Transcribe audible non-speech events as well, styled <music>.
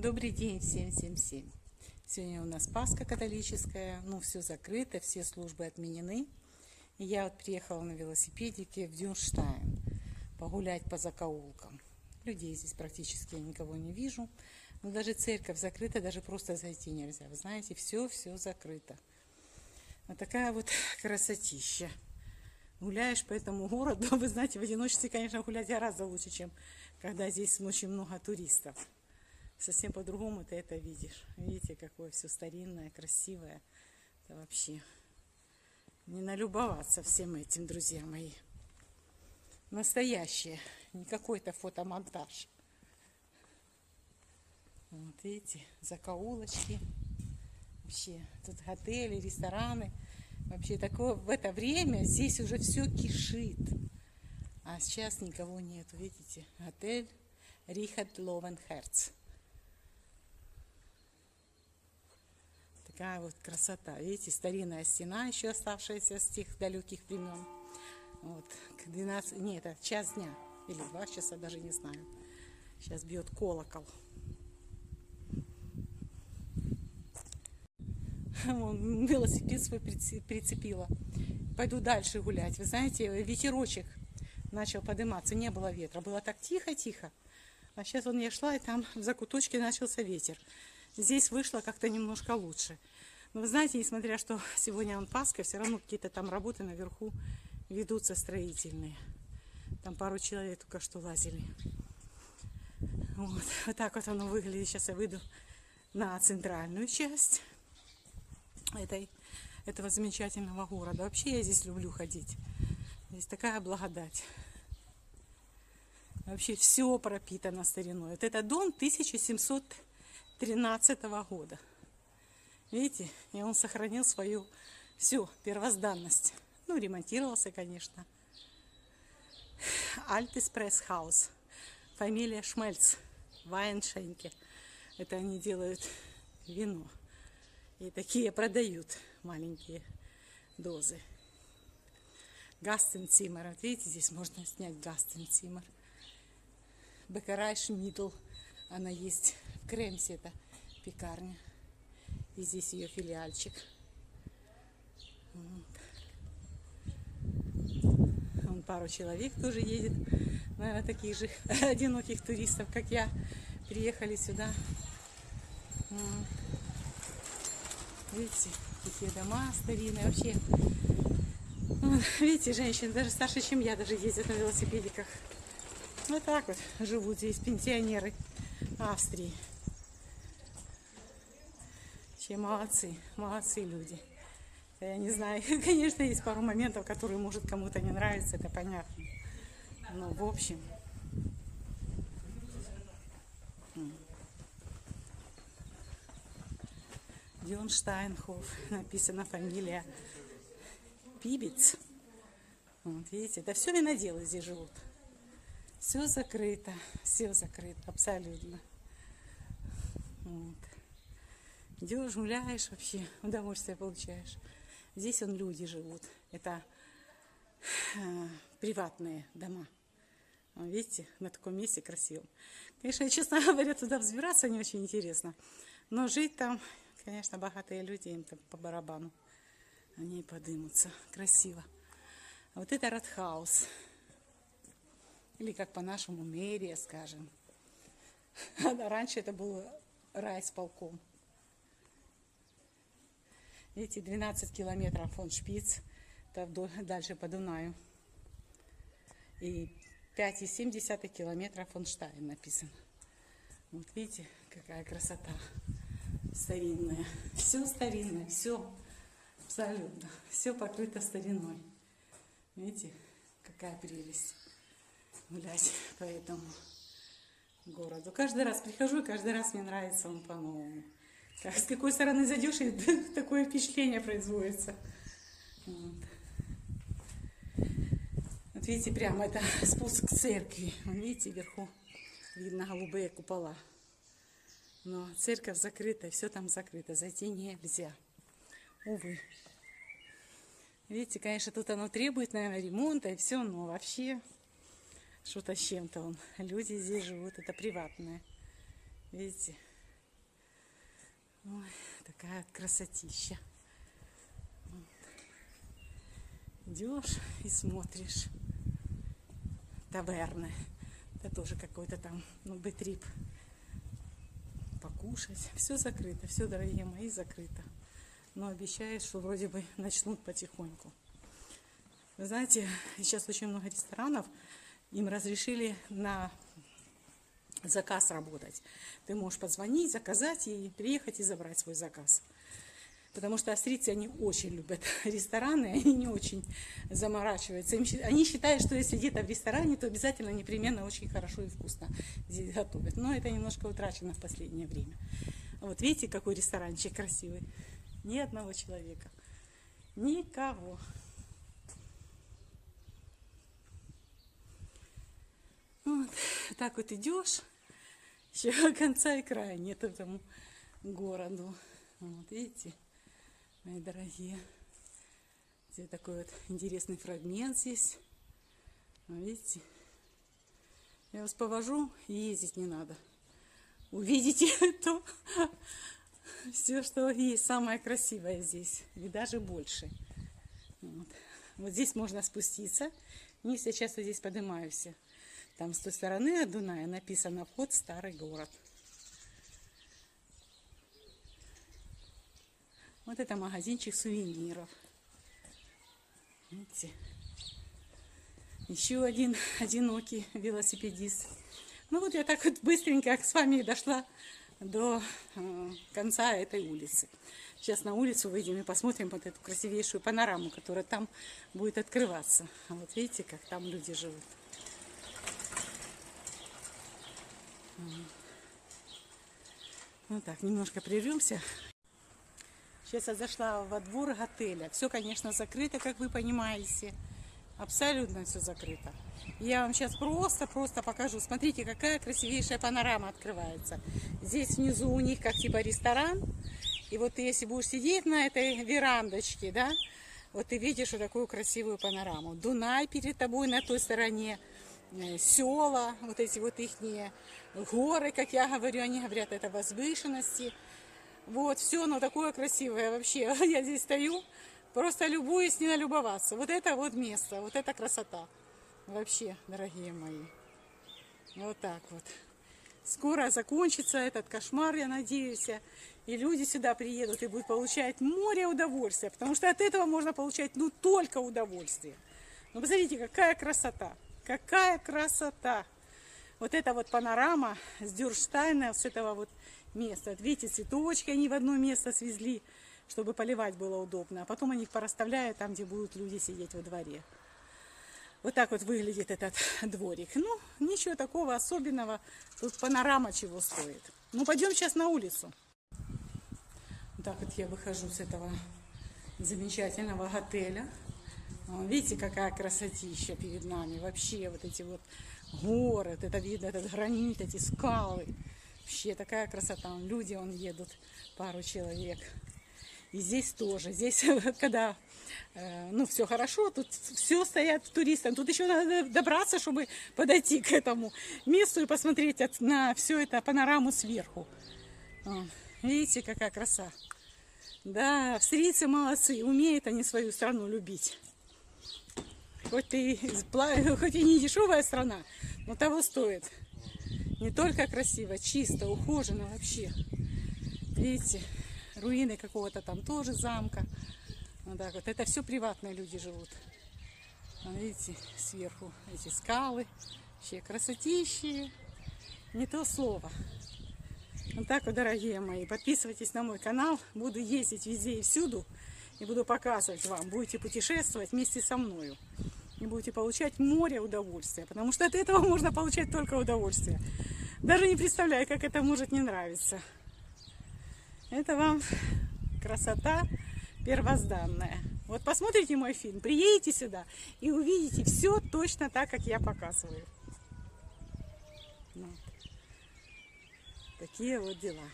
Добрый день всем, всем, всем. Сегодня у нас Пасха католическая, ну все закрыто, все службы отменены. Я вот приехала на велосипедике в Дюнштайн погулять по закоулкам. Людей здесь практически я никого не вижу. Но даже церковь закрыта, даже просто зайти нельзя. Вы знаете, все-все закрыто. Вот такая вот <laughs> красотища. Гуляешь по этому городу, <laughs> вы знаете, в одиночестве, конечно, гулять гораздо лучше, чем когда здесь очень много туристов совсем по-другому ты это видишь. Видите, какое все старинное, красивое. Это вообще не налюбоваться всем этим, друзья мои. Настоящее, не какой-то фотомонтаж. Вот видите, закоулочки. Вообще, тут отели, рестораны. Вообще такое в это время здесь уже все кишит. А сейчас никого нету, видите, отель Рихард Ловенхерц. Такая вот красота. Видите, старинная стена еще оставшаяся с тех далеких времен. Вот, к 12, не, это час дня или два часа, даже не знаю. Сейчас бьет колокол. Вон, велосипед свой прицепила. Пойду дальше гулять. Вы знаете, ветерочек начал подниматься. Не было ветра. Было так тихо-тихо. А сейчас он я шла, и там в закуточке начался ветер. Здесь вышло как-то немножко лучше. Но вы знаете, несмотря что <laughs> сегодня он все равно какие-то там работы наверху ведутся строительные. Там пару человек только что лазили. Вот, <laughs> вот так вот оно выглядит. Сейчас я выйду на центральную часть этой, этого замечательного города. Вообще я здесь люблю ходить. Здесь такая благодать. Вообще все пропитано стариной. Вот это дом 1713 года. Видите, и он сохранил свою всю первозданность. Ну, ремонтировался, конечно. Altes Presshaus. Фамилия Шмельц. Weinschenke. Это они делают вино. И такие продают маленькие дозы. Гастенцимер. Вот видите, здесь можно снять Гастенцимер. Бекарай Шмидл. Она есть в Кремсе, это пекарня. И здесь ее филиальчик. Вон пару человек тоже едет. Наверное, таких же <laughs> одиноких туристов, как я, приехали сюда. Видите, какие дома старинные. Вообще, видите, женщины даже старше, чем я, даже ездят на велосипедиках. Вот так вот живут здесь пенсионеры Австрии. Вообще молодцы, молодцы люди. Я не знаю, <laughs> конечно, есть пару моментов, которые, может, кому-то не нравятся, это понятно. Но, в общем, Дюнштайнхоф, написана фамилия Пибец. Вот, видите, это все виноделы здесь живут. Все закрыто, все закрыто, абсолютно. Вот. Идешь, гуляешь вообще, удовольствие получаешь. Здесь он люди живут. Это э, приватные дома. Видите, на таком месте красивом. Конечно, честно <laughs> говоря, туда взбираться не очень интересно. Но жить там, конечно, богатые люди, им там по барабану. Они подымутся. Красиво. А вот это Радхаус. Или как по-нашему мэрия, скажем. <laughs> Раньше это был райсполком. Эти 12 километров фон Шпиц, дальше по Дунаю. И 5,7 километров фон Штайн написано. Вот видите, какая красота старинная. Все старинное, все абсолютно. Все покрыто стариной. Видите, какая прелесть гулять <laughs> по этому городу. Каждый раз прихожу, и каждый раз мне нравится он по-новому. Как, с какой стороны зайдешь, и <laughs> такое впечатление производится. Вот. вот видите, прямо это <laughs> спуск к церкви. Видите, вверху видно голубые купола. Но церковь закрыта, все там закрыто, зайти нельзя. Увы. Видите, конечно, тут оно требует, наверное, ремонта и все, но вообще что-то с чем-то он. Люди здесь живут, это приватное. Видите? Ой, такая красотища. Вот. Идешь и смотришь. Таверны. Это тоже какой-то там, ну, бытрип. Покушать. Все закрыто, все, дорогие мои, закрыто. Но обещают, что вроде бы начнут потихоньку. Вы знаете, сейчас очень много ресторанов, им разрешили на заказ работать. Ты можешь позвонить, заказать и приехать и забрать свой заказ. Потому что австрийцы, они очень любят <laughs> рестораны, они не очень заморачиваются. Им, они считают, что если где-то в ресторане, то обязательно непременно очень хорошо и вкусно здесь готовят. Но это немножко утрачено в последнее время. Вот видите, какой ресторанчик красивый. Ни одного человека. Никого. Вот так вот идешь, еще <laughs> конца и края нет этому городу. Вот видите, мои дорогие. Здесь такой вот интересный фрагмент здесь. Видите? Я вас повожу, ездить не надо. Увидите <laughs> то, все, что есть, самое красивое здесь, и даже больше. Вот, вот здесь можно спуститься. Вниз я часто здесь поднимаюсь. Там с той стороны от Дуная написано «Вход в старый город». Вот это магазинчик сувениров. Видите? Еще один <laughs> одинокий велосипедист. Ну вот я так вот быстренько с вами дошла до э, конца этой улицы. Сейчас на улицу выйдем и посмотрим вот эту красивейшую панораму, которая там будет открываться. Вот видите, как там люди живут. Ну так, немножко прервемся. Сейчас я зашла во двор отеля. Все, конечно, закрыто, как вы понимаете. Абсолютно все закрыто. Я вам сейчас просто-просто покажу. Смотрите, какая красивейшая панорама открывается. Здесь внизу у них как типа ресторан. И вот ты, если будешь сидеть на этой верандочке, да, вот ты видишь вот такую красивую панораму. Дунай перед тобой на той стороне. Э, села, вот эти вот их горы, как я говорю, они говорят, это возвышенности. Вот, все оно такое красивое вообще. <laughs> Я здесь стою, просто любуюсь, не налюбоваться. Вот это вот место, вот это красота. Вообще, дорогие мои. Вот так вот. Скоро закончится этот кошмар, я надеюсь. И люди сюда приедут и будут получать море удовольствия. Потому что от этого можно получать, ну, только удовольствие. Ну, посмотрите, какая красота. Какая красота! Вот эта вот панорама с Дюрштайна, с этого вот места. Видите, цветочки они в одно место свезли, чтобы поливать было удобно. А потом они их порасставляют там, где будут люди сидеть во дворе. Вот так вот выглядит этот дворик. Ну, ничего такого особенного. Тут панорама чего стоит. Ну, пойдем сейчас на улицу. Так вот я выхожу с этого замечательного отеля. Видите, какая красотища перед нами. Вообще вот эти вот горы, это видно, этот гранит, эти скалы. Вообще такая красота. Люди он едут, пару человек. И здесь тоже. Здесь, <laughs> когда э, ну, все хорошо, тут все стоят туристам. Тут еще надо добраться, чтобы подойти к этому месту и посмотреть на все это панораму сверху. Видите, какая краса. Да, австрийцы молодцы, умеют они свою страну любить. Хоть и, <laughs> хоть и не дешевая страна, но того стоит. Не только красиво, чисто, ухожено вообще. Видите, руины какого-то там тоже замка. Вот так вот. Это все приватные люди живут. Видите, сверху эти скалы. Вообще красотищи. Не то слово. Вот так вот, дорогие мои. Подписывайтесь на мой канал. Буду ездить везде и всюду. И буду показывать вам. Будете путешествовать вместе со мною и будете получать море удовольствия, потому что от этого можно получать только удовольствие. Даже не представляю, как это может не нравиться. Это вам красота первозданная. Вот посмотрите мой фильм, приедете сюда и увидите все точно так, как я показываю. Вот. Такие вот дела.